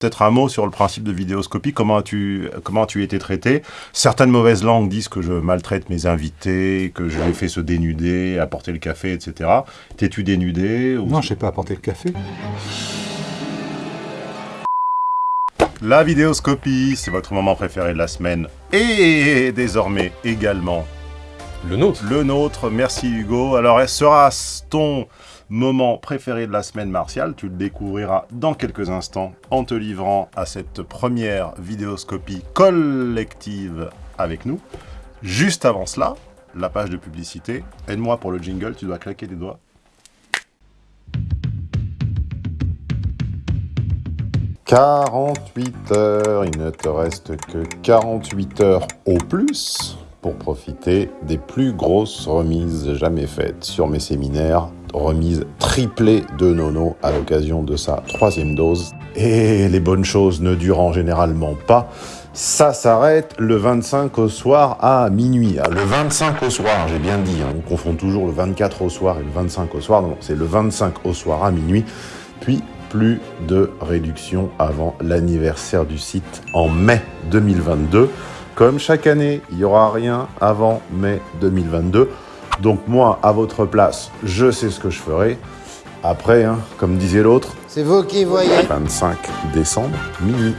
Peut-être un mot sur le principe de vidéoscopie, comment as-tu comment as été traité? Certaines mauvaises langues disent que je maltraite mes invités, que je les fais se dénuder, apporter le café, etc. T'es-tu dénudé ou... Non, je sais pas apporter le café. La vidéoscopie, c'est votre moment préféré de la semaine. Et désormais également... Le nôtre. Le nôtre, merci Hugo. Alors, sera ton moment préféré de la semaine martiale. Tu le découvriras dans quelques instants en te livrant à cette première vidéoscopie collective avec nous. Juste avant cela, la page de publicité. Aide-moi pour le jingle, tu dois claquer des doigts. « 48 heures, il ne te reste que 48 heures au plus pour profiter des plus grosses remises jamais faites sur mes séminaires remise triplée de Nono à l'occasion de sa troisième dose. Et les bonnes choses ne durant généralement pas. Ça s'arrête le 25 au soir à minuit. Ah, le 25 au soir, j'ai bien dit, hein. on confond toujours le 24 au soir et le 25 au soir. Non, c'est le 25 au soir à minuit. Puis plus de réduction avant l'anniversaire du site en mai 2022. Comme chaque année, il n'y aura rien avant mai 2022. Donc moi, à votre place, je sais ce que je ferai. Après, hein, comme disait l'autre, c'est vous qui voyez. 25 décembre, minuit.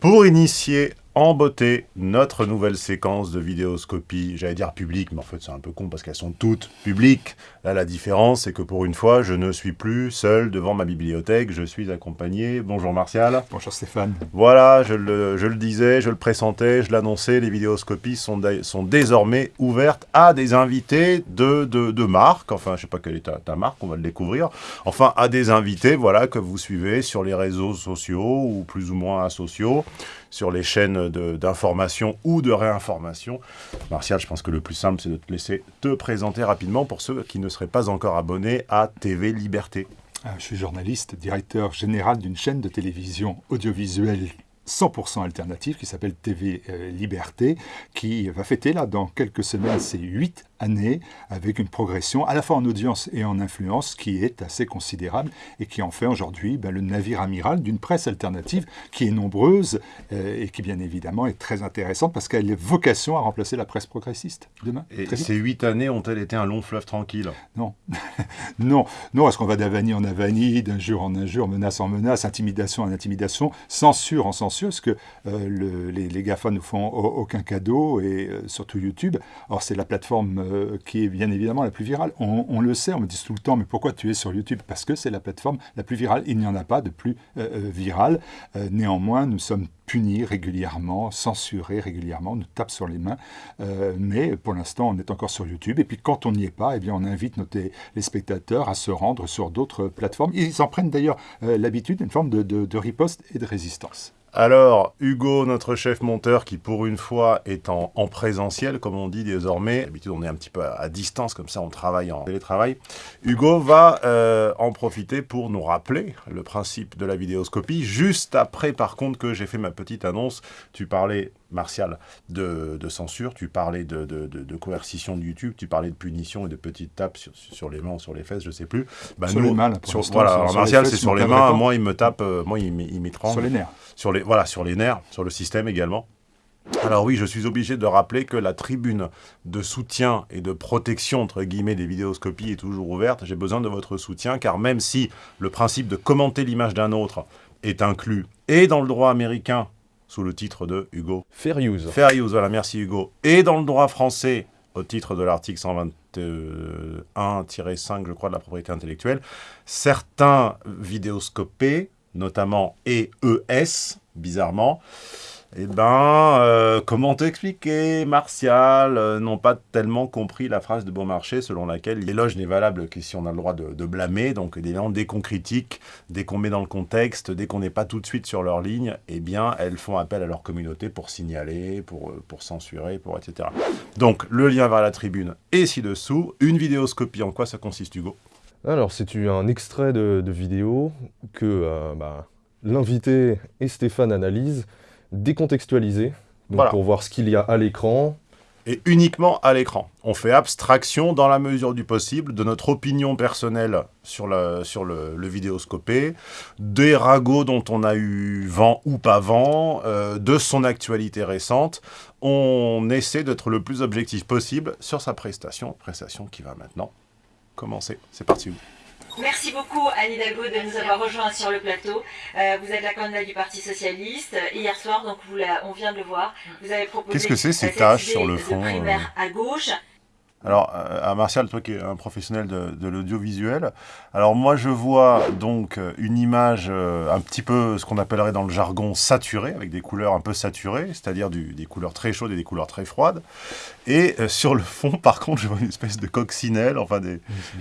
Pour initier en beauté notre nouvelle séquence de vidéoscopie, j'allais dire publique, mais en fait c'est un peu con parce qu'elles sont toutes publiques. Là la différence c'est que pour une fois je ne suis plus seul devant ma bibliothèque, je suis accompagné. Bonjour Martial. Bonjour Stéphane. Voilà, je le, je le disais, je le pressentais, je l'annonçais, les vidéoscopies sont, sont désormais ouvertes à des invités de, de, de marque, enfin je sais pas quelle est ta, ta, marque, on va le découvrir, enfin à des invités voilà, que vous suivez sur les réseaux sociaux ou plus ou moins asociaux sur les chaînes d'information ou de réinformation. Martial, je pense que le plus simple, c'est de te laisser te présenter rapidement pour ceux qui ne seraient pas encore abonnés à TV Liberté. Ah, je suis journaliste, directeur général d'une chaîne de télévision audiovisuelle 100% alternative qui s'appelle TV euh, Liberté, qui va fêter là dans quelques semaines ses 8 année, avec une progression à la fois en audience et en influence qui est assez considérable et qui en fait aujourd'hui ben, le navire amiral d'une presse alternative qui est nombreuse euh, et qui bien évidemment est très intéressante parce qu'elle a vocation à remplacer la presse progressiste demain. Et ces huit années ont-elles été un long fleuve tranquille? Non, non, non, est-ce qu'on va d'avanie en avanie, d'injure en injure, menace en menace, intimidation en intimidation, censure en censure, parce que euh, le, les, les GAFA ne font aucun cadeau et euh, surtout YouTube. Or c'est la plateforme euh, qui est bien évidemment la plus virale. On, le sait, on me dit tout le temps, mais pourquoi tu es sur YouTube? Parce que c'est la plateforme la plus virale. Il n'y en a pas de plus euh, euh, virale. néanmoins, nous sommes punis régulièrement, censurés régulièrement, nous tape sur les mains. mais pour l'instant, on est encore sur YouTube. Et puis quand on n'y est pas, eh bien, on invite nos les spectateurs à se rendre sur d'autres plateformes. Ils en prennent d'ailleurs l'habitude, une forme de, de riposte et de résistance. Alors, Hugo, notre chef monteur, qui pour une fois est en, présentiel, comme on dit désormais, d'habitude on est un petit peu à, distance, comme ça on travaille en télétravail, Hugo va euh, en profiter pour nous rappeler le principe de la vidéoscopie, juste après par contre que j'ai fait ma petite annonce, tu parlais Martial, de, censure, tu parlais de, coercition de YouTube, tu parlais de punition et de petites tapes sur, les mains ou sur les fesses, je sais plus. Bah, sur les mains, sur, Voilà, Martial, c'est sur les mains, moi, il me tape, euh, moi, il, il Sur les nerfs. Sur les, voilà, sur les nerfs, sur le système également. Alors oui, je suis obligé de rappeler que la tribune de soutien et de protection, entre guillemets, des vidéoscopies est toujours ouverte. J'ai besoin de votre soutien, car même si le principe de commenter l'image d'un autre est inclus et dans le droit américain sous le titre de Hugo. Fair use. Fair use, voilà, merci Hugo. Et dans le droit français, au titre de l'article 121-5, je crois, de la propriété intellectuelle, certains vidéoscopés, notamment EES, bizarrement, eh ben, euh, comment t'expliquer Martial? Euh, n'ont pas tellement compris la phrase de Beaumarchais selon laquelle l'éloge n'est valable que si on a le droit de, blâmer. Donc, dès qu'on critique, dès qu'on met dans le contexte, dès qu'on n'est pas tout de suite sur leur ligne, eh bien, elles font appel à leur communauté pour signaler, pour, euh, censurer, pour etc. Donc, le lien vers la tribune est ci-dessous. Une vidéoscopie, en quoi ça consiste, Hugo? Alors, c'est un extrait de, vidéo que bah, l'invité et Stéphane analysent décontextualisé, donc pour voir ce qu'il y a à l'écran, et uniquement à l'écran. On fait abstraction, dans la mesure du possible, de notre opinion personnelle sur, le, sur le, vidéoscopé, des ragots dont on a eu vent ou pas vent, euh, de son actualité récente. On essaie d'être le plus objectif possible sur sa prestation, prestation qui va maintenant commencer. C'est parti. Merci beaucoup Anne Hidalgo de nous avoir rejoints sur le plateau. Euh, vous êtes la candidate du Parti Socialiste. Hier soir, donc vous on vient de le voir, vous avez proposé... Qu'est-ce que c'est ces tâches sur le fond primaire euh à gauche alors, euh, à Martial, toi qui es un professionnel de, l'audiovisuel, alors moi je vois donc une image euh, un petit peu ce qu'on appellerait dans le jargon saturée, avec des couleurs un peu saturées, c'est-à-dire des couleurs très chaudes et des couleurs très froides. Et euh, sur le fond, par contre, je vois une espèce de coccinelle, enfin des,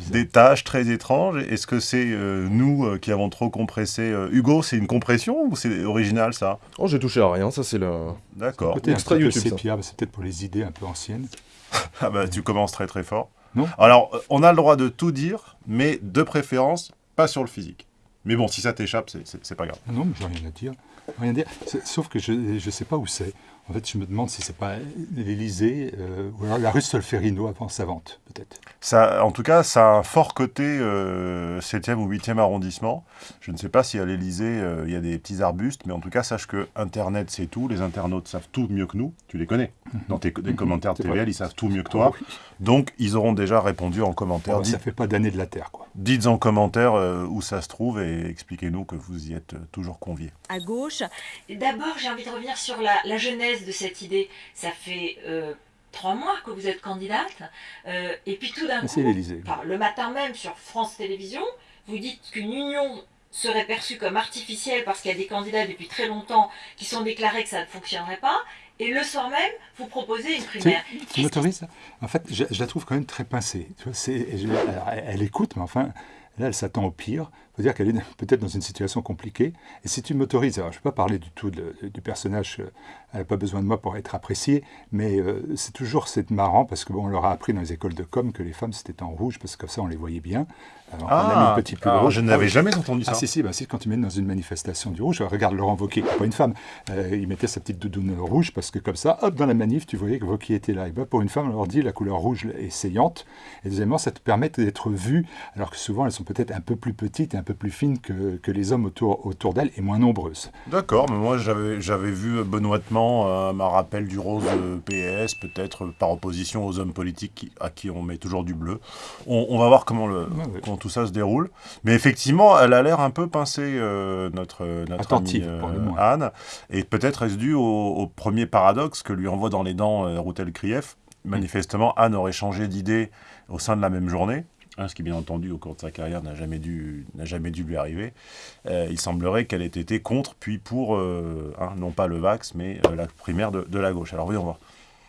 des taches très étranges. Est-ce que c'est nous qui avons trop compressé Hugo, c'est une compression ou c'est original ça? Oh, j'ai touché à rien, ça c'est le... D'accord. Extra YouTube, c'est peut-être pour les idées un peu anciennes. ah bah tu commences très très fort. Non. Alors, euh, on a le droit de tout dire, mais de préférence, pas sur le physique. Mais bon, si ça t'échappe, c'est pas grave. Non, mais j'ai rien à dire. Rien à dire. Sauf que je ne sais pas où c'est. En fait, je me demande si c'est pas l'Élysée euh, ou alors la rue Solferino avant sa vente, peut-être. Ça, en tout cas, ça a un fort côté 7e euh, ou 8e arrondissement. Je ne sais pas si à l'Élysée, euh, il y a des petits arbustes, mais en tout cas, sache que Internet, c'est tout. Les internautes savent tout mieux que nous. Tu les connais. Mhm. Dans tes, mhm. commentaires de TVL, ils savent tout mieux que toi. Ah Donc, ils auront déjà répondu en commentaire. Ça fait pas d'année de la Terre, quoi. Dites en commentaire où ça se trouve et expliquez-nous que vous y êtes toujours conviés. À gauche. D'abord, j'ai envie de revenir sur la, la de cette idée. Ça fait euh, trois mois que vous êtes candidate. Euh, et puis tout d'un coup, le matin même sur France Télévisions, vous dites qu'une union serait perçue comme artificielle parce qu'il y a des candidats depuis très longtemps qui sont déclarés que ça ne fonctionnerait pas. Et le soir même, vous proposez une primaire. Tu, m'autorises En fait, je, la trouve quand même très pincée. elle écoute, mais enfin, là, elle s'attend au pire faut dire qu'elle est peut-être dans une situation compliquée. Et si tu m'autorises, alors je ne vais pas parler du tout du personnage, euh, elle n'a pas besoin de moi pour être appréciée, mais euh, c'est toujours c'est marrant parce que bon, on leur a appris dans les écoles de com que les femmes c'était en rouge parce que comme ça on les voyait bien. Alors, ah, on a mis un petit peu Je n'avais jamais entendu ça. Ah si si, bah, si quand tu mets dans une manifestation du rouge, regarde Laurent Wauquiez, pas une femme, euh, il mettait sa petite doudoune rouge parce que comme ça, hop dans la manif, tu voyais que Wauquiez était là. Et bah, pour une femme, on leur dit la couleur rouge est saillante. Et deuxièmement, ça te permet d'être vu, alors que souvent elles sont peut-être un peu plus petites et un peu plus fines que que, les hommes autour, autour d'elle est moins nombreuses. D'accord, mais moi j'avais vu benoîtement un euh, rappel du rose PS, peut-être par opposition aux hommes politiques à qui on met toujours du bleu. On, va voir comment, le, tout ça se déroule. Mais effectivement, elle a l'air un peu pincée, euh, notre, notre amie euh, Anne. Et peut-être est-ce dû au, premier paradoxe que lui envoie dans les dents Routel Krief. Manifestement, Anne aurait changé d'idée au sein de la même journée. Hein, ce qui bien entendu au cours de sa carrière n'a jamais dû jamais dû lui arriver. Euh, il semblerait qu'elle ait été contre puis pour euh, hein, non pas le Vax mais euh, la primaire de, la gauche. Alors voyons voir.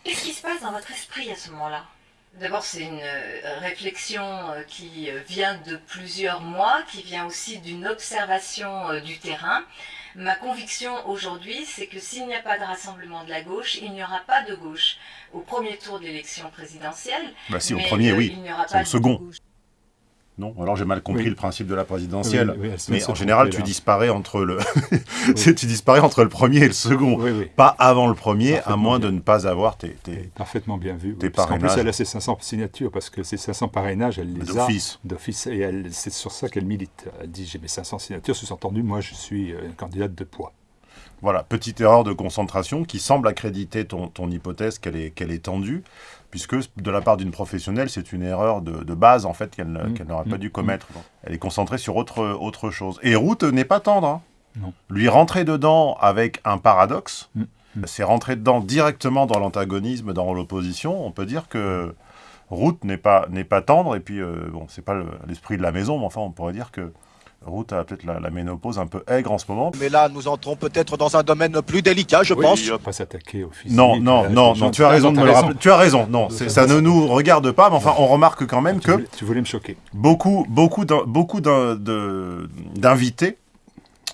Qu'est-ce qui se passe dans votre esprit à ce moment-là? D'abord, c'est une réflexion qui vient de plusieurs mois, qui vient aussi d'une observation du terrain. Ma conviction aujourd'hui, c'est que s'il n'y a pas de rassemblement de la gauche, il n'y aura pas de gauche au premier tour de l'élection présidentielle. Bah si, au premier, oui. C'est au second. Non, alors j'ai mal compris le principe de la présidentielle. mais en général, tu disparais entre le, tu disparais entre le premier et le second, pas avant le premier, à moins de ne pas avoir tes, parfaitement bien vu. Tes En plus, elle a ses 500 signatures parce que ces 500 parrainages, elle les a d'office, et c'est sur ça qu'elle milite. Elle dit j'ai mes 500 signatures, sous-entendu, moi je suis une euh, candidate de poids. Voilà, petite erreur de concentration qui semble accréditer ton, ton hypothèse qu'elle est, qu'elle est tendue puisque de la part d'une professionnelle, c'est une erreur de, base, en fait, qu'elle mmh. n'aurait pas mmh. dû commettre. Mmh. Elle est concentrée sur autre, autre chose. Et Route n'est pas tendre. Hein. Non. Lui rentrer dedans avec un paradoxe, c'est rentrer dedans directement dans l'antagonisme, dans l'opposition. On peut dire que Route n'est pas, pas tendre, et puis, euh, bon, c'est pas l'esprit de la maison, mais enfin, on pourrait dire que Route a peut-être la, ménopause un peu aigre en ce moment. Mais là, nous entrons peut-être dans un domaine plus délicat, je pense. On va pas s'attaquer au physique. Non, non, non, non, tu as raison de me le rappeler. Tu as raison, non, ça ne nous regarde pas, mais enfin, on remarque quand même que... tu voulais me choquer. Beaucoup, beaucoup d'invités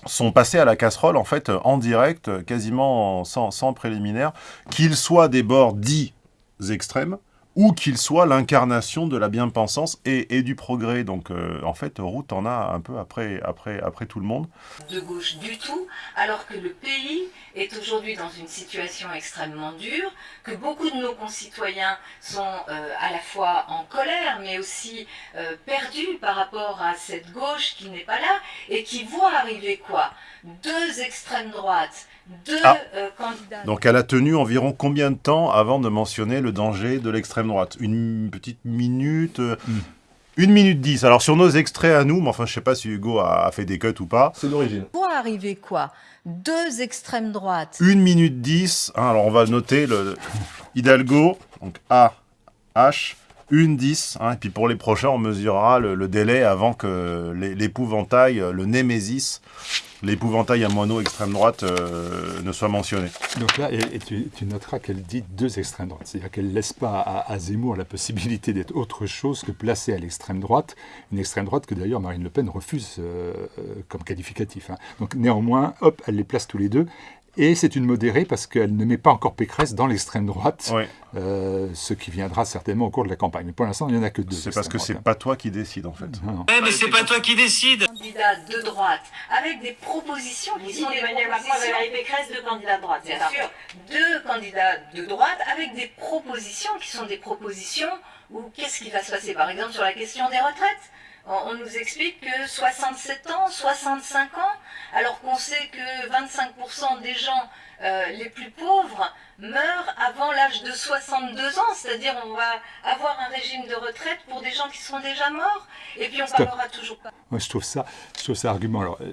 sont passés à la casserole, en fait, en direct, quasiment sans, sans préliminaire, qu'ils soient des bords dits extrêmes, ou qu'il soit l'incarnation de la bien-pensance et, du progrès. Donc euh, en fait, Route en a un peu après, après, après tout le monde. De gauche du tout, alors que le pays est aujourd'hui dans une situation extrêmement dure, que beaucoup de nos concitoyens sont euh, à la fois en colère, mais aussi euh, perdus par rapport à cette gauche qui n'est pas là, et qui voit arriver quoi? Deux extrêmes droites deux ah. euh, candidats. Donc elle a tenu environ combien de temps avant de mentionner le danger de l'extrême droite? Une petite minute euh. Une minute dix. Alors sur nos extraits à nous, mais enfin je sais pas si Hugo a, fait des cuts ou pas. C'est d'origine. Pour arriver quoi? Deux extrêmes droites. Une minute dix. Hein, alors on va noter le Hidalgo, donc A, H, une 10, hein, et puis pour les prochains, on mesurera le, délai avant que l'épouvantail, le némésis, l'épouvantail à moineau extrême droite euh, ne soit mentionné. Donc là, et, tu, noteras qu'elle dit deux extrêmes droites, c'est-à-dire qu'elle ne laisse pas à, Zemmour la possibilité d'être autre chose que placé à l'extrême droite, une extrême droite que d'ailleurs Marine Le Pen refuse euh, comme qualificatif. Hein. Donc néanmoins, hop, elle les place tous les deux, et c'est une modérée parce qu'elle ne met pas encore Pécresse dans l'extrême droite, euh, ce qui viendra certainement au cours de la campagne. Mais pour l'instant, il n'y en a que deux. C'est parce que c'est pas toi qui décide en fait. Ouais, mais c'est pas toi qui décide. Candidat de droite, avec des propositions qui sont Emmanuel Macron et Pécresse, deux candidats de droite, bien sûr. Deux candidats de droite avec des propositions qui sont des propositions où qu'est-ce qui va se passer? Par exemple, sur la question des retraites on nous explique que 67 ans, 65 ans, alors qu'on sait que 25% des gens euh, les plus pauvres meurent avant l'âge de 62 ans, c'est-à-dire on va avoir un régime de retraite pour des gens qui sont déjà morts, et puis on parlera toujours pas. Moi je trouve ça, je trouve ça argument. Alors, euh,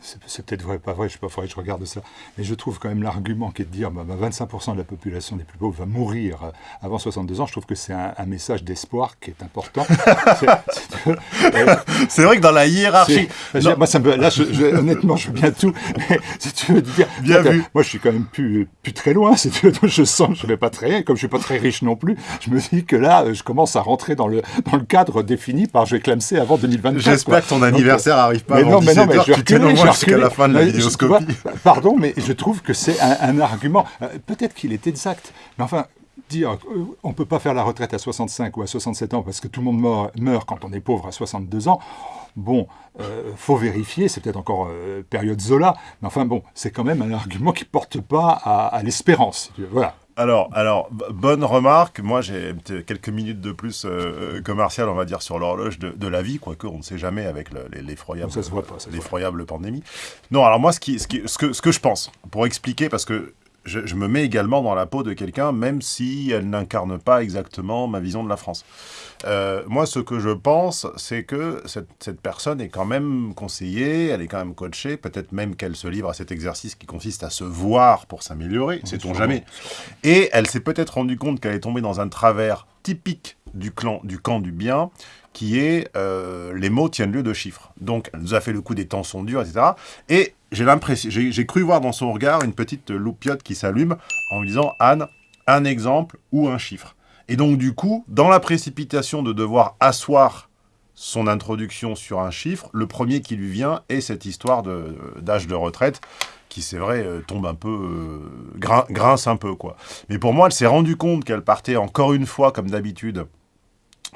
c'est peut-être vrai, pas vrai, je sais pas, faudrait que je regarde ça. Mais je trouve quand même l'argument qui est de dire bah, 25% bah, de la population des plus pauvres va mourir euh, avant 62 ans, je trouve que c'est un, message d'espoir qui est important. c'est vrai que dans la hiérarchie. Moi, ça me, là, je, honnêtement, je veux bien tout. Mais si tu veux dire. Bien vu. Moi, je suis quand même plus, plus très loin. Si tu veux, je sens que je ne vais pas très. Comme je ne suis pas très riche non plus, je me dis que là, je commence à rentrer dans le, dans le cadre défini par je vais clamser avant 2024. J'espère que ton anniversaire n'arrive pas mais avant non, mais non, mais je jusqu'à la fin de la vidéoscopie. pardon, mais je trouve que c'est un, argument. Euh, peut-être qu'il est exact, mais enfin, dire euh, on ne peut pas faire la retraite à 65 ou à 67 ans parce que tout le monde meurt, quand on est pauvre à 62 ans. Bon, euh, faut vérifier, c'est peut-être encore période Zola, mais enfin bon, c'est quand même un argument qui porte pas à, à l'espérance. Voilà. Alors, alors, bonne remarque. Moi, j'ai quelques minutes de plus euh, commercial, on va dire, sur l'horloge de, la vie, quoique on ne sait jamais avec l'effroyable pandémie. Non, alors moi, ce, qui, ce, que, ce que je pense, pour expliquer, parce que je, me mets également dans la peau de quelqu'un, même si elle n'incarne pas exactement ma vision de la France. Euh, moi, ce que je pense, c'est que cette, personne est quand même conseillée, elle est quand même coachée, peut-être même qu'elle se livre à cet exercice qui consiste à se voir pour s'améliorer, sait-on jamais. Et elle s'est peut-être rendue compte qu'elle est tombée dans un travers typique du, clan, du camp du bien, qui est euh, les mots tiennent lieu de chiffres. Donc, elle nous a fait le coup des temps sont durs, etc. Et j'ai l'impression, j'ai cru voir dans son regard une petite loupiote qui s'allume en lui disant Anne, un exemple ou un chiffre. Et donc, du coup, dans la précipitation de devoir asseoir son introduction sur un chiffre, le premier qui lui vient est cette histoire d'âge de, retraite qui, c'est vrai, euh, tombe un peu, euh, grince un peu, quoi. Mais pour moi, elle s'est rendue compte qu'elle partait encore une fois, comme d'habitude,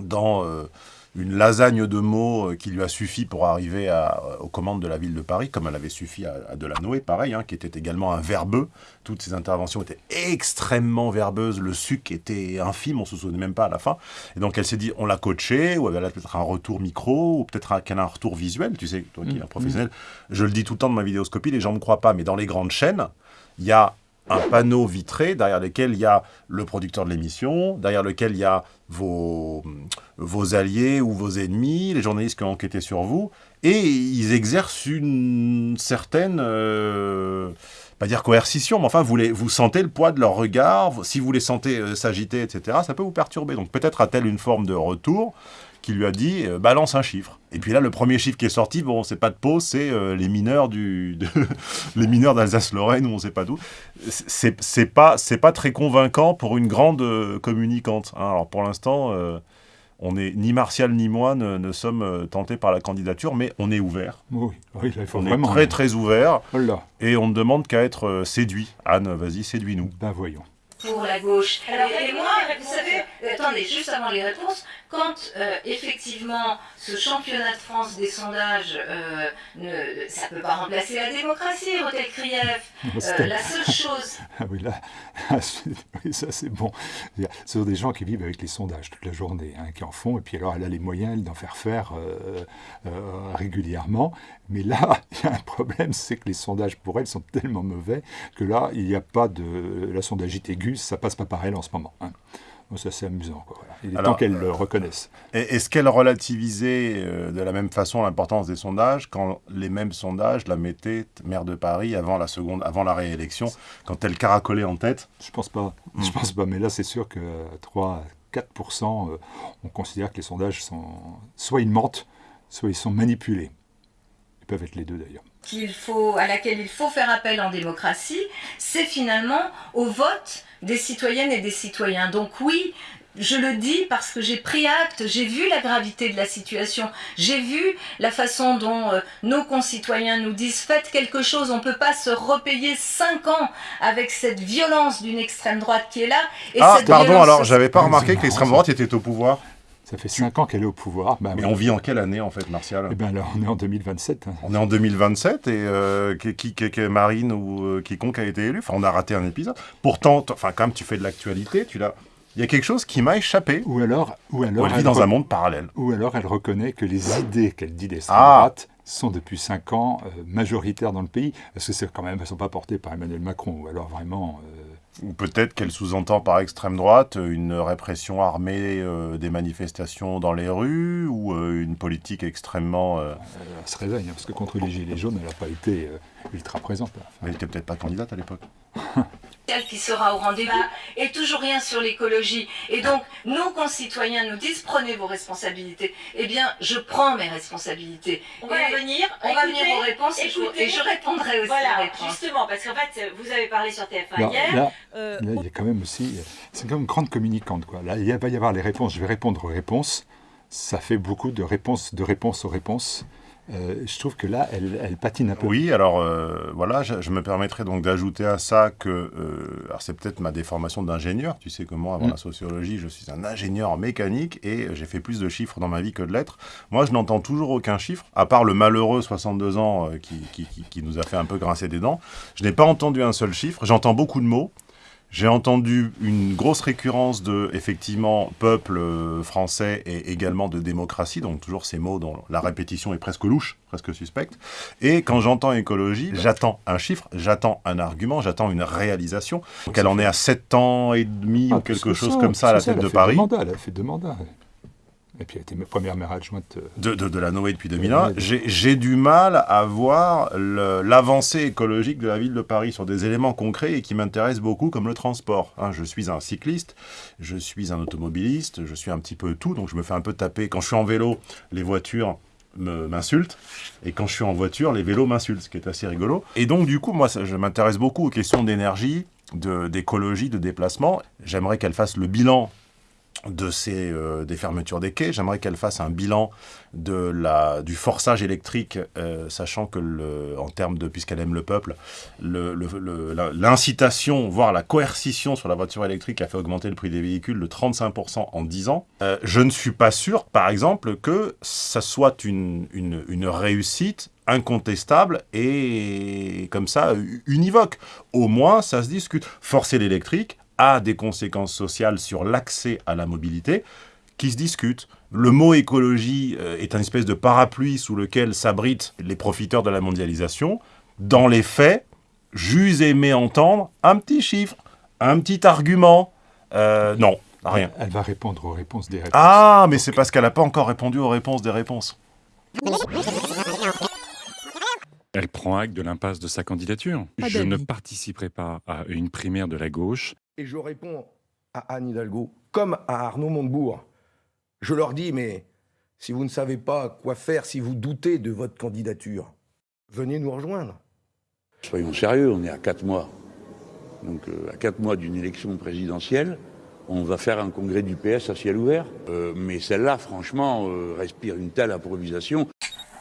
dans... une lasagne de mots euh, qui lui a suffi pour arriver à, aux commandes de la ville de Paris, comme elle avait suffi à, Delanoë, pareil, hein, qui était également un verbeux. Toutes ses interventions étaient extrêmement verbeuses, le suc était infime, on se souvenait même pas à la fin. Et donc elle s'est dit, on l'a coaché, ou elle a peut-être un retour micro, ou peut-être qu'elle a un retour visuel, tu sais, toi qui es un mmh. professionnel. Je le dis tout le temps dans ma vidéoscopie, les gens ne me croient pas, mais dans les grandes chaînes, il y a un panneau vitré derrière lequel il y a le producteur de l'émission, derrière lequel il y a vos, alliés ou vos ennemis, les journalistes qui ont enquêté sur vous, et ils exercent une certaine, euh, pas dire coercition, mais enfin, vous sentez le poids de leur regard, si vous les sentez euh, s'agiter, etc., ça peut vous perturber. Donc peut-être a-t-elle une forme de retour, qui lui a dit euh, balance un chiffre. Et puis là, le premier chiffre qui est sorti, bon, c'est pas de peau, c'est euh, les mineurs du, les mineurs d'Alsace-Lorraine ou on sait pas d'où. C'est pas, c'est pas très convaincant pour une grande euh, communicante. Hein. Alors pour l'instant, on est ni Martial ni moi ne, sommes tentés par la candidature, mais on est ouvert. Oui, oui il faut on est très très ouvert. Et on ne demande qu'à être séduit. Anne, vas-y, séduis-nous. Ben voyons. Pour la gauche. Alors, et, moi, vous savez, attendez, juste avant les réponses, quand euh, effectivement ce championnat de France des sondages, euh, ne, ça ne peut pas remplacer la démocratie, Rotel Krief. Euh, la seule chose. Ah oui, là, ça c'est bon. Ce sont des gens qui vivent avec les sondages toute la journée, hein, qui en font, et puis alors elle a les moyens d'en faire faire régulièrement. Mais là, il y a un problème, c'est que les sondages pour elle sont tellement mauvais que là, il n'y a pas de. La sondagite aiguë, ça passe pas par elle en ce moment. Hein. Donc ça, c'est amusant. Quoi, Il est temps qu'elle le reconnaisse. Est-ce qu'elle relativisait euh, de la même façon l'importance des sondages quand les mêmes sondages la mettaient maire de Paris avant la seconde, avant la réélection, quand elle caracolait en tête? Je pense pas. Je pense pas. Mais là, c'est sûr que 3, 4%, euh, on considère que les sondages sont soit ils mentent, soit ils sont manipulés. Ils peuvent être les deux d'ailleurs. Qu'il faut, à laquelle il faut faire appel en démocratie, c'est finalement au vote des citoyennes et des citoyens. Donc oui, je le dis parce que j'ai pris acte, j'ai vu la gravité de la situation, j'ai vu la façon dont euh, nos concitoyens nous disent faites quelque chose, on ne peut pas se repayer cinq ans avec cette violence d'une extrême droite qui est là. Ah, pardon, alors j'avais pas remarqué que l'extrême droite était au pouvoir. Ça fait 5 ans qu'elle est au pouvoir. Bah, mais on vit en quelle année, en fait, Martial? Eh bien, là, on est en 2027. Hein. On est en 2027, et euh, qui, qui, Marine ou euh, quiconque a été élu. Enfin, on a raté un épisode. Pourtant, enfin, quand même, tu fais de l'actualité, tu l'as... Il y a quelque chose qui m'a échappé. Ou alors, ou alors elle, vit dans un monde parallèle. Ou alors elle reconnaît que les idées qu'elle dit d'extrême ah. droite sont depuis 5 ans euh, majoritaires dans le pays. Parce que c'est quand même, elles ne sont pas portées par Emmanuel Macron. Ou alors vraiment, ou peut-être qu'elle sous-entend par extrême droite une répression armée euh, des manifestations dans les rues ou euh, une politique extrêmement... Euh, elle se réveille, hein, parce que contre les Gilets jaunes, elle n'a pas été ultra présente. elle n'était peut-être pas candidate à l'époque. qui sera au rendez-vous et toujours rien sur l'écologie. Et donc, nos concitoyens nous disent prenez vos responsabilités. Eh bien, je prends mes responsabilités. On va venir, on va venir aux réponses et je, répondrai aussi voilà, Justement, parce qu'en fait, vous avez parlé sur TF1 hier. Là, euh, il y a quand même aussi, c'est comme une grande communicante. Quoi. Là, il va y avoir les réponses, je vais répondre aux réponses. Ça fait beaucoup de réponses, de réponses aux réponses. Euh, je trouve que là, elle, patine un peu. Oui, alors euh, voilà, je, me permettrai donc d'ajouter à ça que, euh, alors c'est peut-être ma déformation d'ingénieur, tu sais comment, avant mm. la sociologie, je suis un ingénieur en mécanique et j'ai fait plus de chiffres dans ma vie que de lettres. Moi, je n'entends toujours aucun chiffre, à part le malheureux 62 ans qui, qui, qui nous a fait un peu grincer des dents. Je n'ai pas entendu un seul chiffre, j'entends beaucoup de mots. J'ai entendu une grosse récurrence de, effectivement, peuple euh, français et également de démocratie, donc toujours ces mots dont la répétition est presque louche, presque suspecte. Et quand j'entends écologie, j'attends un chiffre, j'attends un argument, j'attends une réalisation. Donc elle en est à 7 ans et demi ou ah, quelque chose comme ça à la tête de Paris. elle a fait deux mandats. Et puis elle était première maire adjointe. Euh, de, de, la Noé depuis 2001. J'ai du mal à voir l'avancée écologique de la ville de Paris sur des éléments concrets et qui m'intéressent beaucoup, comme le transport. Hein, je suis un cycliste, je suis un automobiliste, je suis un petit peu tout, donc je me fais un peu taper. Quand je suis en vélo, les voitures m'insultent, et quand je suis en voiture, les vélos m'insultent, ce qui est assez rigolo. Et donc, du coup, moi, je m'intéresse beaucoup aux questions d'énergie, d'écologie, de déplacement. J'aimerais qu'elle fasse le bilan de ces, euh, des fermetures des quais. J'aimerais qu'elle fasse un bilan de la, du forçage électrique, euh, sachant que, en termes de, puisqu'elle aime le peuple, l'incitation, voire la coercition sur la voiture électrique a fait augmenter le prix des véhicules de 35% en 10 ans. Euh, je ne suis pas sûr, par exemple, que ça soit une, une réussite incontestable et comme ça univoque. Au moins, ça se discute. Forcer l'électrique, a des conséquences sociales sur l'accès à la mobilité qui se discutent. Le mot écologie euh, est un espèce de parapluie sous lequel s'abritent les profiteurs de la mondialisation. Dans les faits, j'use aimé entendre un petit chiffre, un petit argument. Euh, non, rien. Elle va répondre aux réponses des réponses. Ah, mais c'est parce qu'elle n'a pas encore répondu aux réponses des réponses. Elle prend acte de l'impasse de sa candidature. Je ne participerai pas à une primaire de la gauche et je réponds à Anne Hidalgo comme à Arnaud Montebourg. Je leur dis, mais si vous ne savez pas quoi faire, si vous doutez de votre candidature, venez nous rejoindre. Soyons sérieux, on est à quatre mois. Donc euh, à quatre mois d'une élection présidentielle, on va faire un congrès du PS à ciel ouvert. Euh, mais celle-là, franchement, euh, respire une telle improvisation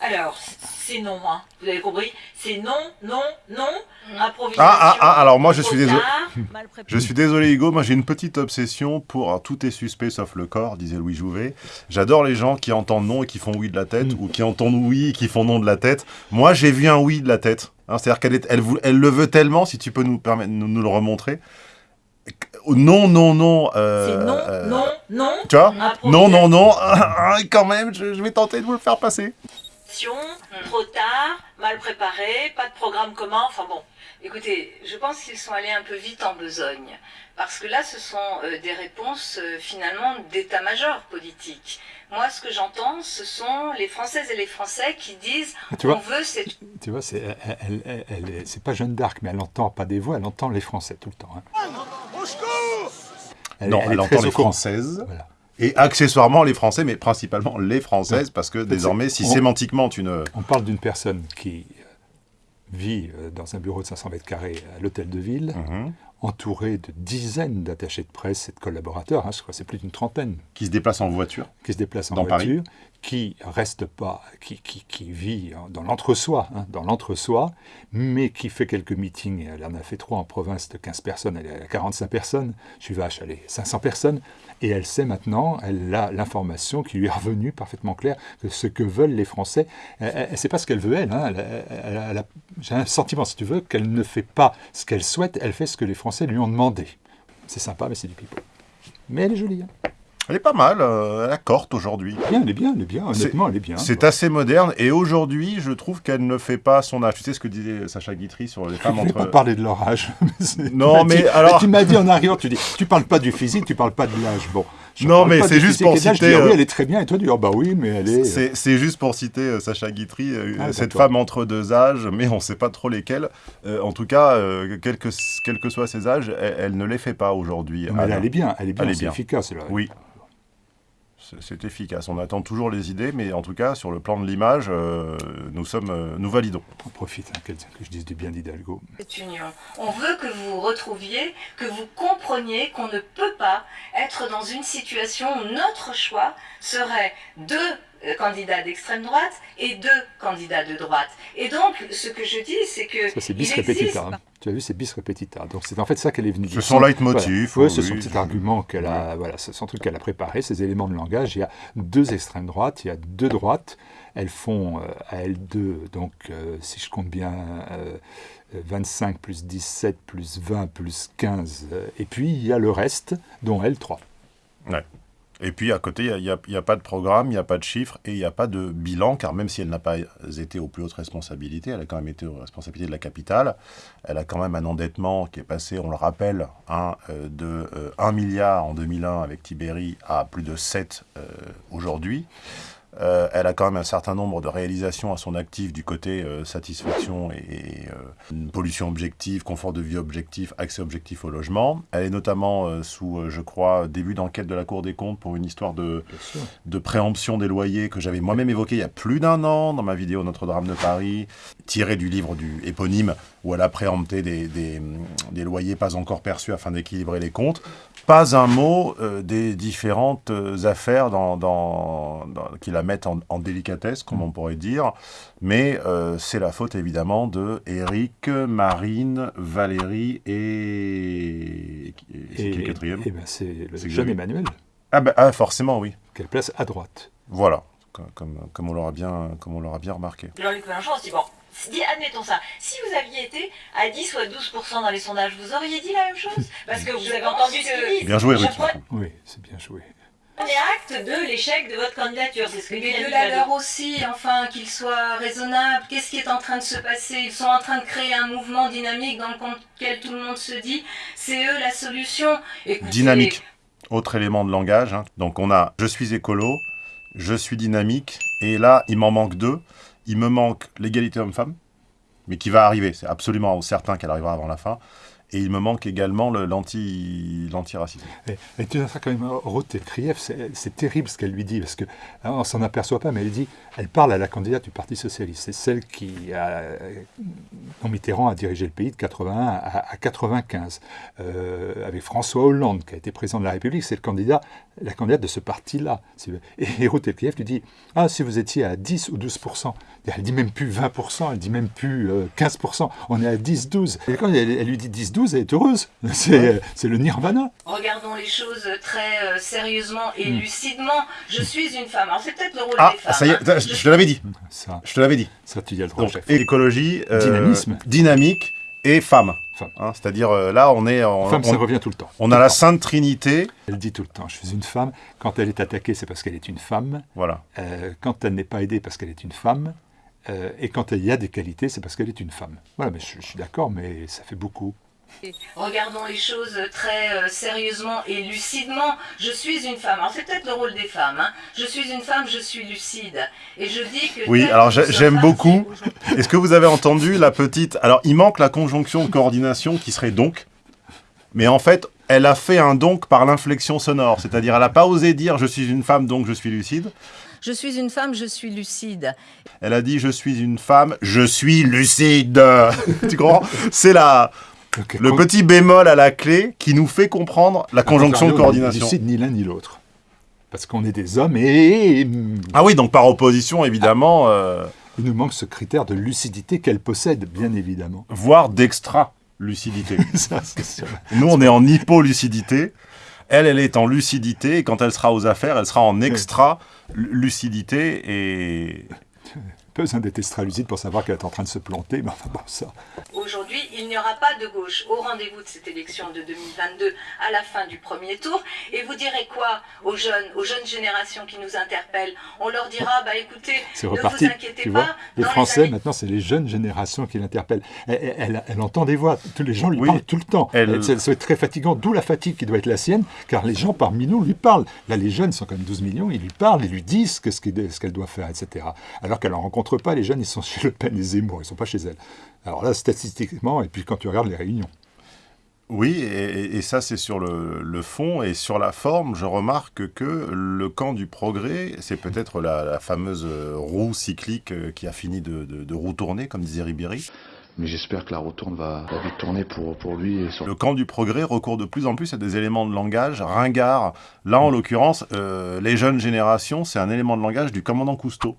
Alors, c'est non, hein. vous avez compris? C'est non, non, non, mm. improvisation. Ah, ah, ah, alors moi je suis désolé. Je suis désolé Hugo, moi j'ai une petite obsession pour tout est suspect sauf le corps, disait Louis Jouvet. J'adore les gens qui entendent non et qui font oui de la tête, mm. ou qui entendent oui et qui font non de la tête. Moi j'ai vu un oui de la tête. Hein, c'est-à-dire qu'elle elle, elle, le veut tellement, si tu peux nous, permettre, nous, le remontrer. Non, non, non. Euh, c'est non, euh, non, non. Tu vois? Non, non, non. Quand même, je, je vais tenter de vous le faire passer. Trop tard, mal préparé, pas de programme commun, enfin bon. Écoutez, je pense qu'ils sont allés un peu vite en besogne, parce que là, ce sont euh, des réponses euh, finalement d'état-major politique. Moi, ce que j'entends, ce sont les Françaises et les Français qui disent tu on veut cette... Tu vois, c'est elle, elle, pas Jeanne d'Arc, mais elle entend pas des voix, elle entend les Français tout le temps. Hein. non, elle, entend les Françaises. Voilà. Et accessoirement les Français, mais principalement les Françaises, parce que désormais, si sémantiquement tu ne... On parle d'une personne qui vit euh, dans un bureau de 500 mètres carrés à l'hôtel de ville, mhm. Entourée de dizaines d'attachés de presse et de collaborateurs, hein, je crois c'est plus d'une trentaine. Qui se déplacent en voiture Qui se déplacent en voiture, qui reste pas, qui, qui, qui vit dans l'entre-soi, hein, dans l'entre-soi, mais qui fait quelques meetings, elle en a fait trois en province de 15 personnes, elle est à 45 personnes, je suis vache, allez, 500 personnes, et elle sait maintenant, elle a l'information qui lui est revenue parfaitement claire, que ce que veulent les Français, elle ne sait pas ce qu'elle veut elle, hein, j'ai un sentiment, si tu veux, qu'elle ne fait pas ce qu'elle souhaite, elle fait ce que les Français lui ont demandé. C'est sympa, mais c'est du pipeau. Mais elle est jolie. Hein. Elle est pas mal, euh, elle corte aujourd'hui. elle est bien, elle est bien, honnêtement, elle est bien. C'est assez moderne, et aujourd'hui, je trouve qu'elle ne fait pas son âge. Tu sais ce que disait Sacha Guitry sur les femmes je entre... pas parler de leur âge. non, mais alors... Tu m'as dit en arrière, tu dis, tu parles pas du physique, tu parles pas de l'âge. Bon. Non, mais c'est juste pour citer... oui, elle est très bien, et toi, tu dis, oh, bah oui, mais elle est... Euh, c'est juste pour citer euh, Sacha Guitry, ah, cette femme entre deux âges, mais on ne sait pas trop lesquels. en tout cas, quels que, quel que soient ses âges, elle, ne les fait pas aujourd'hui. Elle, est bien, elle est bien, elle est bien. efficace. Là. Oui c'est efficace. On attend toujours les idées, mais en tout cas, sur le plan de l'image, euh, nous sommes, euh, nous validons. On profite hein, que, je dise du bien d'Hidalgo. On veut que vous retrouviez, que vous compreniez qu'on ne peut pas être dans une situation où notre choix serait de euh, candidats d'extrême droite et deux candidats de droite. Et donc, ce que je dis, c'est que. Ça, c'est bis repetita. Hein. Tu as vu, c'est bis repetita. Donc, c'est en fait ça qu'elle est venue dire. C'est son leitmotiv. Oui, c'est son petit argument qu'elle a. Voilà, c'est son truc qu'elle a préparé, ces éléments de langage. Il y a deux extrêmes droites, il y a deux droites. Elles font euh, à elles deux, donc, euh, si je compte bien. 25 plus 17 plus 20 plus 15. et puis, il y a le reste, dont elle 3. Ouais. Et puis à côté, il n'y a, pas de programme, il n'y a pas de chiffres et il n'y a pas de bilan, car même si elle n'a pas été aux plus hautes responsabilités, elle a quand même été aux responsabilités de la capitale. Elle a quand même un endettement qui est passé, on le rappelle, hein, euh, de 1 euh, milliard en 2001 avec Tiberi à plus de 7 euh, aujourd'hui. Euh, elle a quand même un certain nombre de réalisations à son actif du côté euh, satisfaction et, euh, pollution objective, confort de vie objectif, accès objectif au logement. Elle est notamment sous, je crois, début d'enquête de la Cour des comptes pour une histoire de, de préemption des loyers que j'avais moi-même évoqué il y a plus d'un an dans ma vidéo Notre-Dame de Paris, tirée du livre du éponyme où elle a préempté des, des, des loyers pas encore perçus afin d'équilibrer les comptes. Pas un mot des différentes affaires dans, dans, dans, qu'il a mettre en, délicatesse, comme on pourrait dire, mais euh, c'est la faute évidemment de Eric, Marine, Valérie et... C'est qui le quatrième? eh ben, C'est le jeune Emmanuel. Ah, ben, ah, forcément, oui. Quelle place à droite? Voilà, comme, comme, on l'aura bien, comme bien remarqué. Jean-Luc Mélenchon, on se admettons ça, si vous aviez été à 10 ou à 12% dans les sondages, vous auriez dit la même chose? Parce que vous avez entendu ce qu'il Bien joué, Ruth. Oui, c'est bien joué. Prenez acte de l'échec de votre candidature, c'est ce que Mais de la leur aussi, enfin, qu'ils soient raisonnables. Qu'est-ce qui est en train de se passer? Ils sont en train de créer un mouvement dynamique dans lequel tout le monde se dit, c'est eux la solution. Dynamique, autre élément de langage. Hein. Donc on a « je suis écolo »,« je suis dynamique », et là, il m'en manque deux. Il me manque l'égalité homme-femme, mais qui va arriver, c'est absolument certain qu'elle arrivera avant la fin. Et il me manque également l'anti-racisme. et, et, tu vois, quand même, Ruth Krief, c'est terrible ce qu'elle lui dit, parce qu'on hein, ne s'en aperçoit pas, mais elle dit, elle parle à la candidate du Parti Socialiste. C'est celle qui, a, dont Mitterrand a dirigé le pays de 81 à, à 95, euh, avec François Hollande, qui a été président de la République, c'est candidat, la candidate de ce parti-là. Et Krief lui dit, ah, si vous étiez à 10 ou 12% elle dit même plus 20% elle dit même plus 15% euh, on est à 10, 12. Et quand elle, elle lui dit 10, 12, elle est heureuse. C'est le nirvana. Regardons les choses très euh, sérieusement et hmm. lucidement. Je suis une femme. Alors c'est peut-être le rôle ah, des femmes. Ça y est, hein. je, te l'avais dit. Ça. Je te l'avais dit. Ça, tu dis le Donc, écologie, euh, dynamisme, dynamique et femme. Hein, C'est-à-dire euh, là, on est. En, femme, ça revient tout le temps. On a la Sainte Trinité. Elle dit tout le temps je suis une femme. Quand elle est attaquée, c'est parce qu'elle est une femme. Voilà. quand elle n'est pas aidée, parce qu'elle est une femme. et quand il y a des qualités, c'est parce qu'elle est une femme. Voilà, mais je suis d'accord, mais ça fait beaucoup. Regardons les choses très euh, sérieusement et lucidement. Je suis une femme. Alors c'est peut-être le rôle des femmes. Hein. Je suis une femme, je suis lucide. Et je dis que... Oui, alors j'aime beaucoup. Est-ce que vous avez entendu la petite... Alors il manque la conjonction de coordination qui serait donc. Mais en fait, elle a fait un donc par l'inflexion sonore. C'est-à-dire elle n'a pas osé dire je suis une femme donc je suis lucide. Je suis une femme, je suis lucide. Elle a dit je suis une femme, je suis lucide. tu comprends? C'est la le petit bémol à la clé qui nous fait comprendre la conjonction de coordination. ni l'un ni l'autre. Parce qu'on est des hommes et... Ah oui, donc par opposition, évidemment... Euh, Il nous manque ce critère de lucidité qu'elle possède, bien évidemment. Voire d'extra-lucidité. nous, on est en hypo-lucidité. Elle, elle est en lucidité, et quand elle sera aux affaires, elle sera en extra-lucidité, et besoin d'être extra-lucide pour savoir qu'elle est en train de se planter, mais enfin bon, ça. Aujourd'hui, il n'y aura pas de gauche au rendez-vous de cette élection de 2022 à la fin du premier tour. Et vous direz quoi aux jeunes, aux jeunes générations qui nous interpellent? On leur dira, bah écoutez, ne vous inquiétez pas. les Français, maintenant, c'est les jeunes générations qui l'interpellent. Elle, entend des voix, tous les gens lui parlent tout le temps. Elle... Être très fatigant, d'où la fatigue qui doit être la sienne, car les gens parmi nous lui parlent. Là, les jeunes sont quand même 12 millions, ils lui parlent, ils lui disent ce qu'elle doit faire, etc. Alors qu'elle en rencontre pas les jeunes, ils sont chez Le Pen et Zemmour, ils sont pas chez elle. Alors là, statistiquement, et puis quand tu regardes les réunions. Oui, et, ça c'est sur le, fond, et sur la forme, je remarque que le camp du progrès, c'est peut-être la, fameuse roue cyclique euh, qui a fini de, de, roue tourner, comme disait Ribéry. Mais j'espère que la retourne va, vite tourner pour, pour lui. Le camp du progrès recourt de plus en plus à des éléments de langage ringards. Là, en l'occurrence, euh, les jeunes générations, c'est un élément de langage du commandant Cousteau.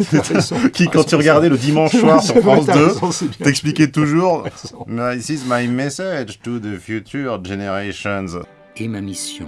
qui, quand tu regardais le dimanche soir sur France 2, t'expliquait toujours « This is my message to the future generations ». Et ma mission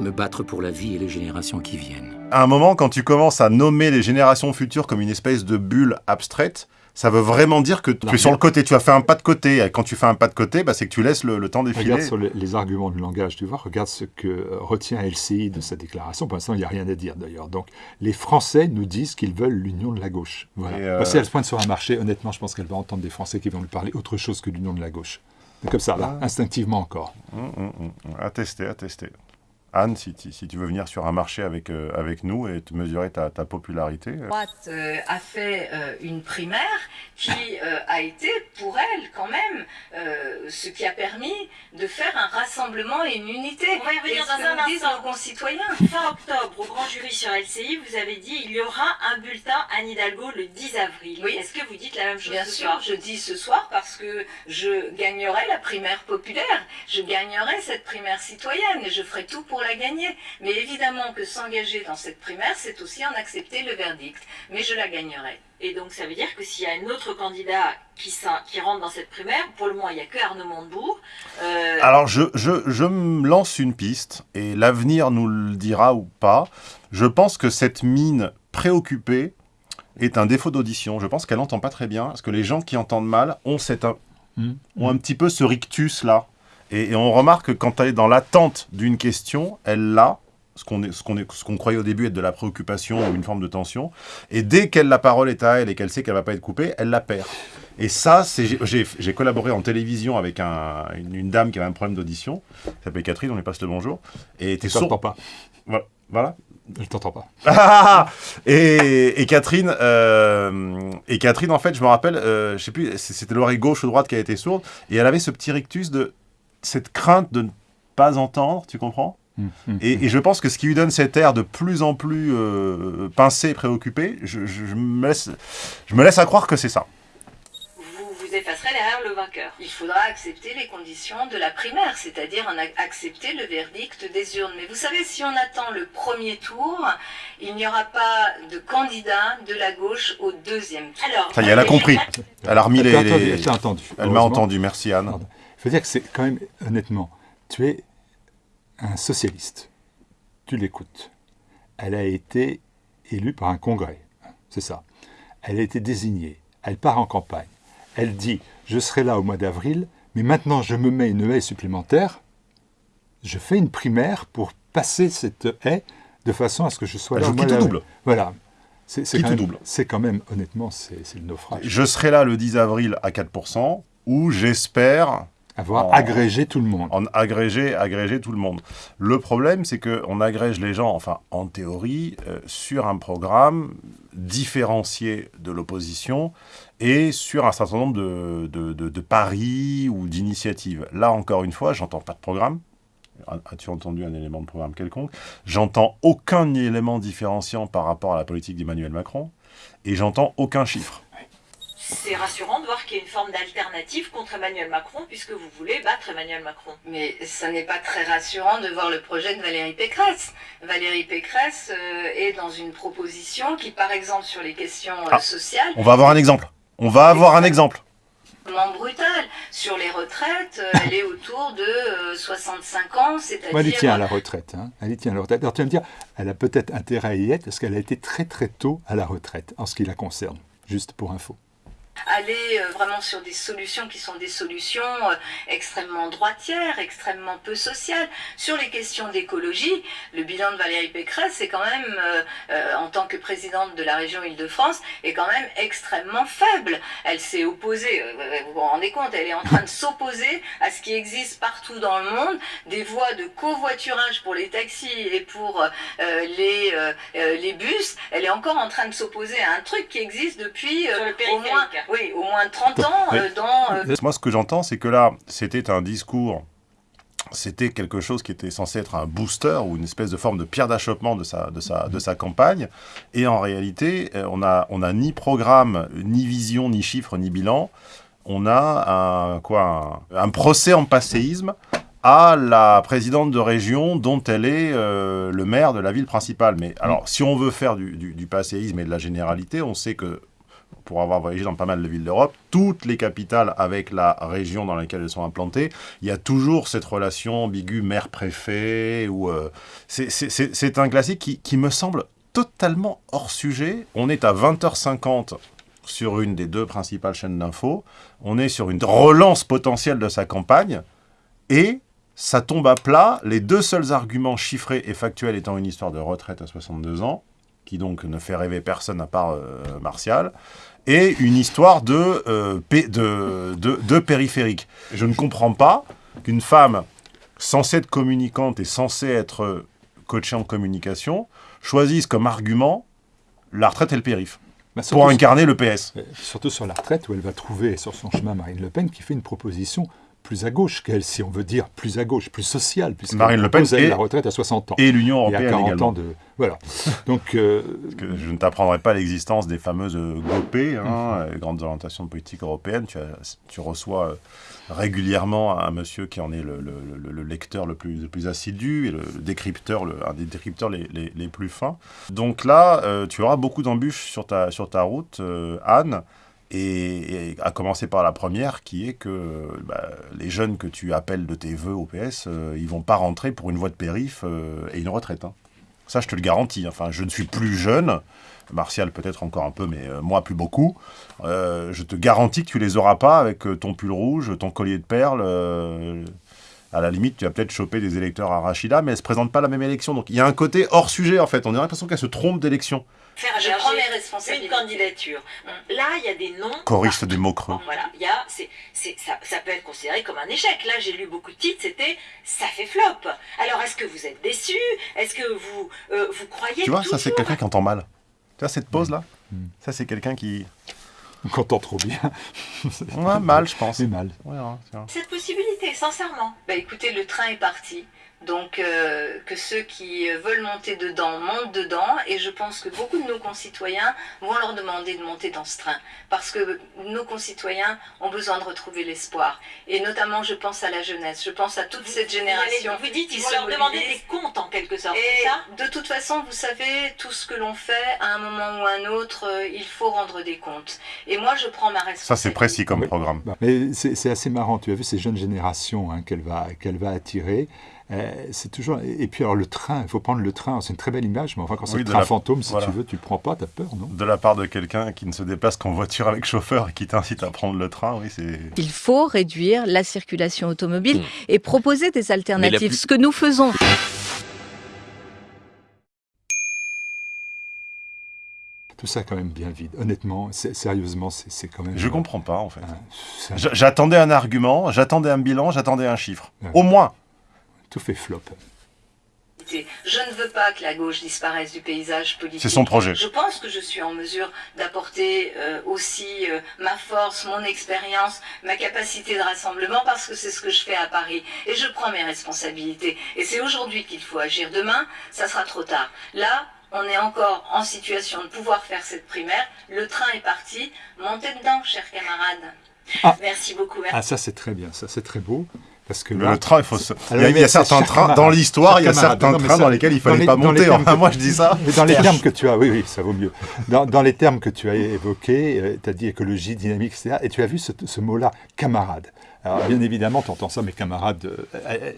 me battre pour la vie et les générations qui viennent. À un moment, quand tu commences à nommer les générations futures comme une espèce de bulle abstraite, ça veut vraiment dire que tu es sur le côté, tu as fait un pas de côté. Et quand tu fais un pas de côté, bah, c'est que tu laisses le, temps défiler. Regarde sur les, arguments du langage, tu vois, regarde ce que retient LCI de sa déclaration. Pour l'instant, il n'y a rien à dire d'ailleurs. Donc, les Français nous disent qu'ils veulent l'union de la gauche. Voilà. Euh... Si elle se pointe sur un marché, honnêtement, je pense qu'elle va entendre des Français qui vont lui parler autre chose que l'union de la gauche. Comme ça, là, ah. instinctivement encore. À tester, à tester. Anne, si, tu veux venir sur un marché avec, euh, avec nous et te mesurer ta, popularité. La euh. droite euh, a fait une primaire qui a été pour elle quand même ce qui a permis de faire un rassemblement et une unité. On va y revenir dans un instant. nos concitoyens. Fin octobre, jury sur LCI, vous avez dit il y aura un bulletin Anne Hidalgo le 10 avril. Oui. Est-ce que vous dites la même chose Bien ce sûr, soir je dis ce soir parce que je gagnerai la primaire populaire, je gagnerai cette primaire citoyenne et je ferai tout pour la gagner. Mais évidemment que s'engager dans cette primaire, c'est aussi en accepter le verdict. Mais je la gagnerai. Et donc ça veut dire que s'il y a un autre candidat qui, qui, rentre dans cette primaire, pour le moment il n'y a que Arnaud Montebourg. Euh, Alors je, je, je, me lance une piste, et l'avenir nous le dira ou pas. Je pense que cette mine préoccupée est un défaut d'audition. Je pense qu'elle n'entend pas très bien, parce que les gens qui entendent mal ont, cette, mmh. ont un petit peu ce rictus là. Et, on remarque que quand elle est dans l'attente d'une question, elle l'a, ce qu'on ce qu'on croyait au début être de la préoccupation ou une forme de tension. Et dès qu'elle la parole est à elle et qu'elle sait qu'elle va pas être coupée, elle la perd. Et ça, j'ai collaboré en télévision avec une, dame qui avait un problème d'audition, s'appelait Catherine, on lui passe le bonjour. Et était sourde. pas. Voilà. Voilà. Je t'entends pas. et, et, Catherine, euh, et Catherine, en fait, je me rappelle, euh, je sais plus, c'était l'oreille gauche ou droite qui a été sourde, et elle avait ce petit rictus de cette crainte de ne pas entendre, tu comprends? Hum, et, hum. et, je pense que ce qui lui donne cet air de plus en plus euh, pincé, préoccupé, je, je, je, me laisse, je me laisse à croire que c'est ça effacerait derrière le vainqueur. Il faudra accepter les conditions de la primaire, c'est-à-dire accepter le verdict des urnes. Mais vous savez, si on attend le premier tour, il n'y aura pas de candidat de la gauche au deuxième tour. Alors, Ça y est, elle a compris. Elle a remis les... Elle entendu. Elle m'a entendu, merci Anne. Il faut dire que c'est quand même, honnêtement, tu es un socialiste. Tu l'écoutes. Elle a été élue par un congrès. C'est ça. Elle a été désignée. Elle part en campagne elle dit « je serai là au mois d'avril, mais maintenant je me mets une haie supplémentaire, je fais une primaire pour passer cette haie de façon à ce que je sois là au mois d'avril. double. Voilà. C'est quand, double. C'est quand même, honnêtement, c'est le naufrage. Je serai là le 10 avril à 4%, ou j'espère... Avoir agrégé tout le monde. En agrégé, agrégé tout le monde. Le problème, c'est qu'on agrège les gens, enfin, en théorie, euh, sur un programme différencié de l'opposition et sur un certain nombre de, de, paris ou d'initiatives. Là, encore une fois, j'entends pas de programme. As-tu entendu un élément de programme quelconque? J'entends aucun élément différenciant par rapport à la politique d'Emmanuel Macron, et j'entends aucun chiffre. C'est rassurant de voir qu'il y a une forme d'alternative contre Emmanuel Macron, puisque vous voulez battre Emmanuel Macron. Mais ça n'est pas très rassurant de voir le projet de Valérie Pécresse. Valérie Pécresse euh, est dans une proposition qui, par exemple, sur les questions euh, ah, sociales... On va avoir un exemple. On va avoir un exemple. brutal. Sur les retraites, euh, elle est autour de 65 euh, ans, c'est-à-dire... Elle y tient à la retraite. Hein. Elle y tient à la retraite. Alors tu vas me dire, elle a peut-être intérêt à y être parce qu'elle a été très très tôt à la retraite, en ce qui la concerne, juste pour info aller euh, vraiment sur des solutions qui sont des solutions euh, extrêmement droitières, extrêmement peu sociales. Sur les questions d'écologie, le bilan de Valérie Pécresse, c'est quand même, euh, en tant que présidente de la région Île-de-France, est quand même extrêmement faible. Elle s'est opposée, vous vous rendez compte, elle est en train de s'opposer à ce qui existe partout dans le monde, des voies de covoiturage pour les taxis et pour les, les bus. Elle est encore en train de s'opposer à un truc qui existe depuis au moins oui, au moins 30 ans euh, dans... Euh, Moi, ce que j'entends, c'est que là, c'était un discours c'était quelque chose qui était censé être un booster ou une espèce de forme de pierre d'achoppement de sa, de, sa, de sa campagne. Et en réalité, euh, on n'a on a ni programme, ni vision, ni chiffres, ni bilan. On a un, quoi, un, procès en passéisme à la présidente de région dont elle est le maire de la ville principale. Mais alors, si on veut faire du, du, du passéisme et de la généralité, on sait que pour avoir voyagé dans pas mal de villes d'Europe, toutes les capitales avec la région dans laquelle elles sont implantées, il y a toujours cette relation ambiguë maire-préfet. euh, C'est un classique qui, qui me semble totalement hors sujet. On est à 20h50 sur une des deux principales chaînes d'infos. On est sur une relance potentielle de sa campagne. Et ça tombe à plat, les deux seuls arguments chiffrés et factuels étant une histoire de retraite à 62 ans, qui donc ne fait rêver personne à part euh, Martial, et une histoire de, euh, de, de, périphérique. Je ne comprends pas qu'une femme censée être communicante et censée être coachée en communication choisisse comme argument la retraite et le périph'. Bah, pour incarner le PS. Surtout sur la retraite, où elle va trouver sur son chemin Marine Le Pen qui fait une proposition plus à gauche qu'elle, si on veut dire plus à gauche, plus sociale, puisque Marine Le Pen et la retraite à 60 ans. Et l'Union européenne et à 40 également. Ans de, voilà. Donc, euh, que je ne t'apprendrai pas l'existence des fameuses GOP, hein, mhm. grandes orientations de politique européenne. Tu, tu reçois euh, régulièrement un monsieur qui en est le, le, lecteur le plus, le plus, assidu et le, décrypteur, un des décrypteurs les, les, les, plus fins. Donc là, euh, tu auras beaucoup d'embûches sur ta, sur ta route, Anne. Et, à commencer par la première, qui est que bah, les jeunes que tu appelles de tes voeux au PS, euh, ils vont pas rentrer pour une voie de périph euh, et une retraite. Hein. Ça, je te le garantis. Enfin, je ne suis plus jeune, Martial peut-être encore un peu, mais euh, moi plus beaucoup. je te garantis que tu les auras pas avec ton pull rouge, ton collier de perles, à la limite, tu vas peut-être choper des électeurs à Rachida, mais elle se présente pas à la même élection. Donc il y a un côté hors sujet, en fait. On a l'impression qu'elle se trompe d'élection. Faire je prends mes responsabilités. Une candidature. Là, il y a des noms. Choriste des mots creux. Voilà, il y a, c'est, ça, ça, peut être considéré comme un échec. Là, j'ai lu beaucoup de titres, c'était ça fait flop. Alors, est-ce que vous êtes déçu Est-ce que vous, euh, vous croyez Tu vois, ça, c'est quelqu'un qui entend mal. Tu vois, cette pause-là? Mm. Ça, c'est quelqu'un qui. On entend trop bien. ouais, mal, je pense. C'est mal. Cette possibilité, sincèrement. Bah écoutez, le train est parti. Donc euh, que ceux qui veulent monter dedans montent dedans et je pense que beaucoup de nos concitoyens vont leur demander de monter dans ce train parce que nos concitoyens ont besoin de retrouver l'espoir et notamment je pense à la jeunesse, je pense à toute cette génération. Vous dites qu'ils vont leur demander des comptes en quelque sorte, et ça? De toute façon, vous savez, tout ce que l'on fait à un moment ou à un autre, euh, il faut rendre des comptes. Et moi je prends ma responsabilité. Ça c'est précis comme programme. Mais c'est assez marrant, tu as vu ces jeunes générations hein, qu'elle va, qu'elle va attirer. Euh, c'est toujours. Et puis alors le train, il faut prendre le train. C'est une très belle image, mais enfin quand c'est le train fantôme, si tu veux, tu le prends pas, tu as peur, non? De la part de quelqu'un qui ne se déplace qu'en voiture avec chauffeur et qui t'incite à prendre le train, oui, c'est. Il faut réduire la circulation automobile mmh. et proposer des alternatives. Ce que nous faisons. tout ça quand même bien vide. Honnêtement, sérieusement, c'est quand même... Je comprends pas, en fait. j'attendais un argument, j'attendais un bilan, j'attendais un chiffre. Au moins tout fait flop. Je ne veux pas que la gauche disparaisse du paysage politique. C'est son projet. Je pense que je suis en mesure d'apporter euh, aussi euh, ma force, mon expérience, ma capacité de rassemblement, parce que c'est ce que je fais à Paris. Et je prends mes responsabilités. Et c'est aujourd'hui qu'il faut agir. Demain, ça sera trop tard. Là, on est encore en situation de pouvoir faire cette primaire. Le train est parti. Montez dedans, chers camarades. Ah. Merci beaucoup. Merci. Ah, ça c'est très bien, ça c'est très beau. Parce que le train, il faut. il, y a, certains trains dans l'histoire, il y a certains trains dans lesquels il fallait pas monter. Enfin, moi, je dis ça. Mais dans les termes que tu as, oui, oui, ça vaut mieux. Dans, les termes que tu as évoqués, euh, tu as dit écologie, dynamique, etc. Et tu as vu ce, mot-là, camarade. Alors, bien évidemment, tu entends ça, mes camarades. Euh,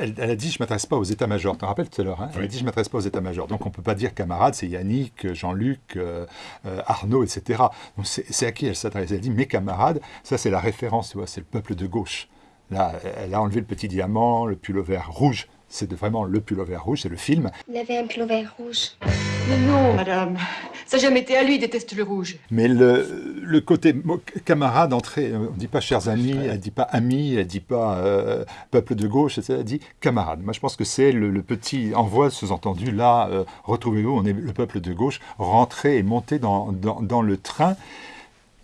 elle, a dit Je ne m'adresse pas aux états-majors. Tu te rappelles tout à l'heure hein? Elle a dit Je ne m'adresse pas aux états-majors. Donc, on ne peut pas dire camarade, c'est Yannick, Jean-Luc, euh, Arnaud, etc. Donc, c'est à qui elle s'adresse? Elle dit Mes camarades, ça, c'est la référence, tu vois, c'est le peuple de gauche. Là, elle a enlevé le petit diamant, le pullover rouge. C'est vraiment le pullover rouge, c'est le film. Il avait un pullover rouge. Mais non, madame. Ça n'a jamais été à lui, il déteste le rouge. Mais le, le côté camarade, entrée, on ne dit pas chers amis, elle ne dit pas amis, elle ne dit pas euh, peuple de gauche, etc. Elle dit camarade. Moi, je pense que c'est le, petit envoi sous-entendu, là, euh, retrouvez-vous, on est le peuple de gauche, rentrez et montez dans, dans, dans le train.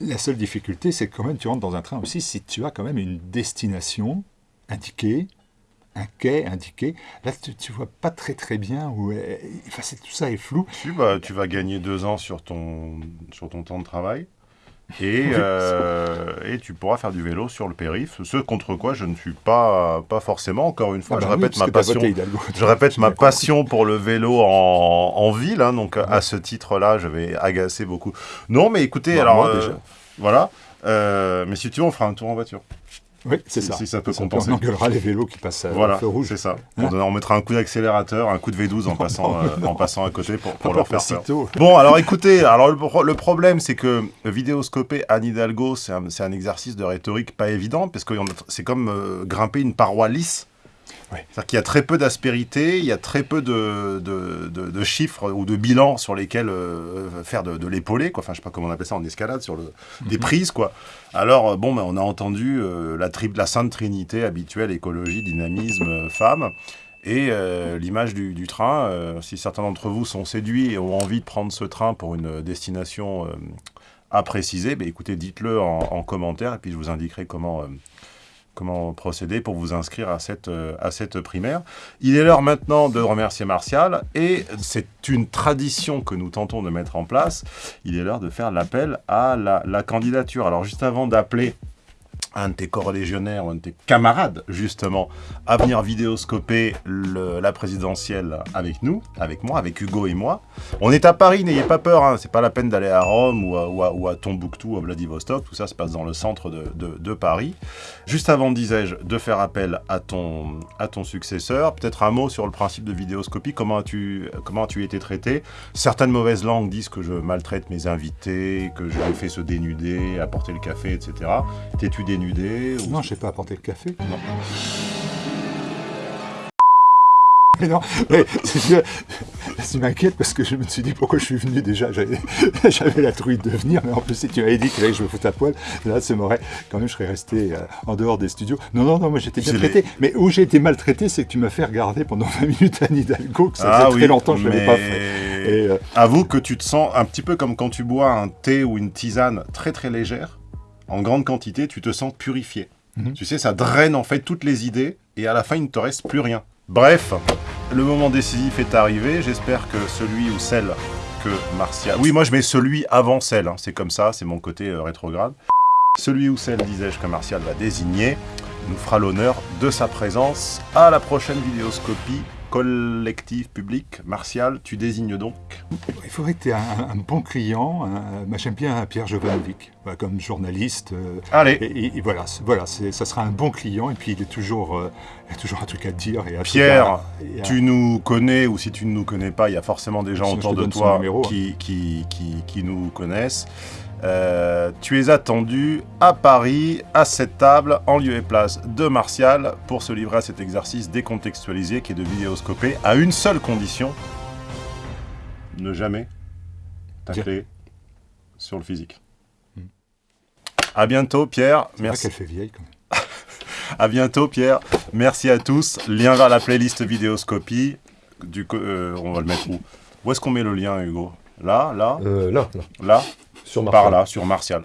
La seule difficulté, c'est quand même tu rentres dans un train aussi si tu as quand même une destination indiquée, un quai indiqué. Là, tu, ne vois pas très très bien où enfin, tout ça est flou. Tu vas, tu vas gagner deux ans sur ton, sur ton temps de travail. Et, euh, et tu pourras faire du vélo sur le périph. Ce contre quoi je ne suis pas, pas forcément. Encore une fois, ah je, bah répète ma passion, je répète ma passion pour le vélo en, en ville. Hein, donc à ce titre-là, je vais agacer beaucoup. Non, mais écoutez, bah, alors euh, voilà. Euh, mais si tu veux, on fera un tour en voiture. Oui, c'est ça. Si ça peut compenser. On engueulera les vélos qui passent voilà, au feu rouge. c'est ça. Hein on, mettra un coup d'accélérateur, un coup de V12 en passant, euh, en passant à côté pour, pour leur faire peur. Bon, alors écoutez, alors le, problème, c'est que vidéoscoper Anne Hidalgo, c'est un, un, exercice de rhétorique pas évident, parce que c'est comme euh, grimper une paroi lisse. C'est-à-dire qu'il y a très peu d'aspérité, il y a très peu de, de, chiffres ou de bilans sur lesquels euh, faire de, l'épauler, quoi. Enfin, je sais pas comment on appelle ça en escalade, sur le, des mhm. prises, quoi. Alors, euh, bon, ben, on a entendu euh, la, la sainte trinité habituelle, écologie, dynamisme, femme. Et l'image du, train, si certains d'entre vous sont séduits et ont envie de prendre ce train pour une destination à préciser, ben, écoutez, dites-le en, en, commentaire et puis je vous indiquerai comment comment procéder pour vous inscrire à cette, euh, à cette primaire. Il est l'heure maintenant de remercier Martial, et c'est une tradition que nous tentons de mettre en place. Il est l'heure de faire l'appel à la, la candidature. Alors juste avant d'appeler un de tes corrélégionnaires, un de tes camarades, justement, à venir vidéoscoper la présidentielle avec nous, avec moi, avec Hugo et moi. On est à Paris, n'ayez pas peur, hein, c'est pas la peine d'aller à Rome ou à, ou, à, Tombouctou, à Vladivostok, tout ça se passe dans le centre de, Paris. Juste avant, disais-je, de faire appel à ton, à ton successeur, peut-être un mot sur le principe de vidéoscopie, comment as-tu comment as été traité? Certaines mauvaises langues disent que je maltraite mes invités, que je les fais se dénuder, apporter le café, etc. T'es-tu dénudé Non, je sais pas apporter le café. Non. mais non, mais, tu m'inquiètes parce que je me suis dit pourquoi je suis venu déjà. J'avais la trouille de venir, mais en plus, si tu m'avais dit que je me foute à poil, là, ça m'aurait. Quand même, je serais resté euh, en dehors des studios. Non, non, non, moi j'étais bien traité. Mais où j'ai été maltraité, c'est que tu m'as fait regarder pendant 20 minutes Anne Hidalgo, que ça faisait ah très longtemps que je ne l'avais pas fait. Et, euh, Avoue que tu te sens un petit peu comme quand tu bois un thé ou une tisane très très légère, en grande quantité, tu te sens purifié. Mhm. Tu sais, ça draine en fait toutes les idées, et à la fin, il ne te reste plus rien. Bref, le moment décisif est arrivé. J'espère que celui ou celle que Martial... Oui, moi je mets celui avant celle, hein. c'est comme ça, c'est mon côté euh, rétrograde. Celui ou celle, disais-je, que Martial va désigner, nous fera l'honneur de sa présence à la prochaine vidéoscopie collectif public. Martial, tu désignes donc Il faudrait que tu aies un, bon client. J'aime bien Pierre Jovanovic, comme journaliste. Euh, Allez et, voilà, voilà ça sera un bon client. Et puis il, est toujours, euh, il a toujours un truc à dire. Et Pierre, tu nous connais, ou si tu ne nous connais pas, il y a forcément des gens autour de toi hein. qui, qui, qui, qui nous connaissent. Euh, tu es attendu à Paris, à cette table, en lieu et place de Martial, pour se livrer à cet exercice décontextualisé qui est de vidéoscoper à une seule condition. Ne jamais tacler sur le physique. A hmm. À bientôt, Pierre. Merci. qu'elle fait vieille, quand même. à bientôt, Pierre. Merci à tous. Lien vers la playlist vidéoscopie. Du, euh, on va le mettre où? Où est-ce qu'on met le lien, Hugo? Là, là? Euh, Là, là. Là? Par là, sur Martial.